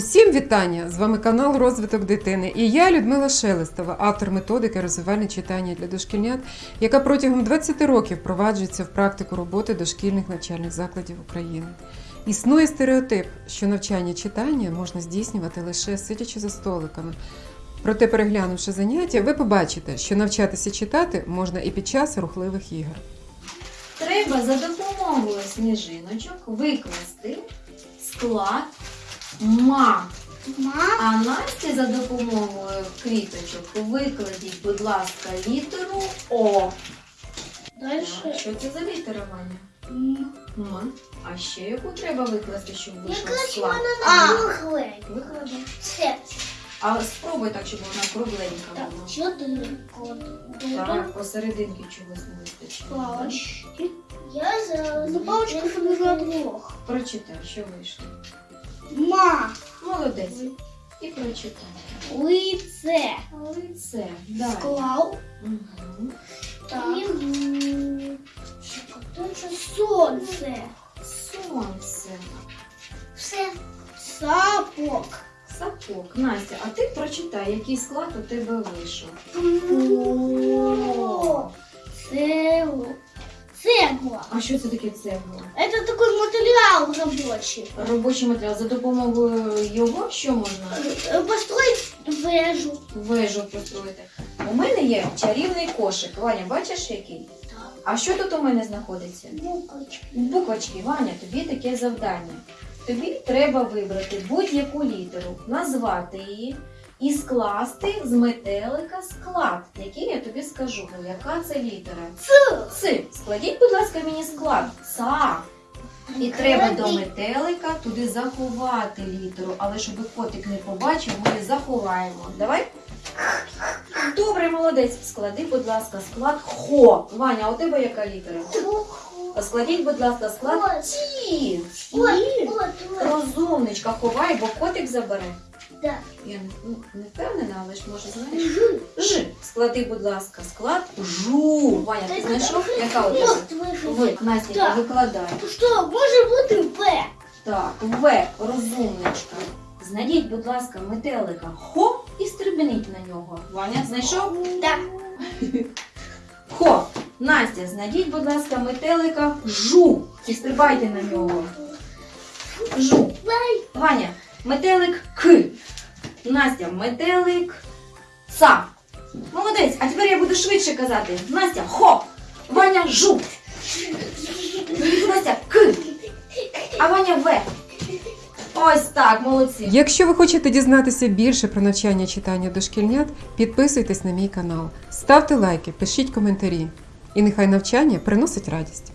Усім вітання! З вами канал Розвиток дитини. І я Людмила Шелестова, автор методики розвивальне читання для дошкільнят, яка протягом 20 років впроваджується в практику роботи дошкільних навчальних закладів України. Існує стереотип, що навчання читання можна здійснювати лише сидячи за столиками. Проте, переглянувши заняття, ви побачите, що навчатися читати можна і під час рухливих ігор. Треба за допомогою сніжиночок викласти склад ма. Ма, А Насті за допомогою квіточок викладіть, будь ласка, літеру О. Дальше. Що це за літера, Ваня? М. М. А ще яку треба викласти, щоб вийшов Якраз склад? А, кругле. Виклади. Це. А спробуй так, щоб вона кругленька Так, була. чотири. Так, посерединки чогось не вистачає. Палочки. Я за... За палочку формую двох. Прочитай, що вийшло. Ма. Молодець. І прочитай. Лице. Лице. Далі. Склав. Угу. Так. Це сонце. Сонце. Все. Сапок. Сапог. Настя, а ти прочитай, який склад у тебе вийшов. О, Цегла. Цегла. А що це таке цегла? Это такой материал рабочий. Робочий матеріал. За допомогою його що можна Построить вежу. вежу построїти? У мене є чарівний кошик. Ваня, бачиш який? Так. А що тут у мене знаходиться? Буквочки. Буквочки, Ваня, тобі таке завдання. Тобі треба вибрати будь-яку літеру, назвати її і скласти з метелика склад, який я тобі скажу. Ну, яка це літера? Ц. Си. Складіть, будь ласка, мені склад. Са. І треба до метелика туди заховати літеру, але щоб котик не побачив, ми її заховаємо. Давай. Добре, молодець. Склади, будь ласка, склад хо. Ваня, а у тебе яка літера? Складіть, будь ласка, склад ті. Розумничка, ховай, бо котик забере. Да. Я не, ну, не впевнена, але ж може знаєш. Ж. Ж. Склади, будь ласка, склад жу. Ваня, ти знайшов? Яка у тебе? Ви, Настя, Так. викладай. Що, може бути В? Так, В, розумничка. Знайдіть, будь ласка, метелика хо і стрибніть на нього. Ваня, знайшов? Так. Хо. Настя, знайдіть, будь ласка, метелика жу. І стрибайте на нього. Жу. Ваня, метелик к. Настя, метелик са. Молодець, а тепер я буду швидше казати. Настя, хо. Ваня жу. Настя к. А Ваня в. Ось так, молодці. Якщо ви хочете дізнатися більше про навчання читання дошкільнят, підписуйтесь на мій канал, ставте лайки, пишіть коментарі. І нехай навчання приносить радість.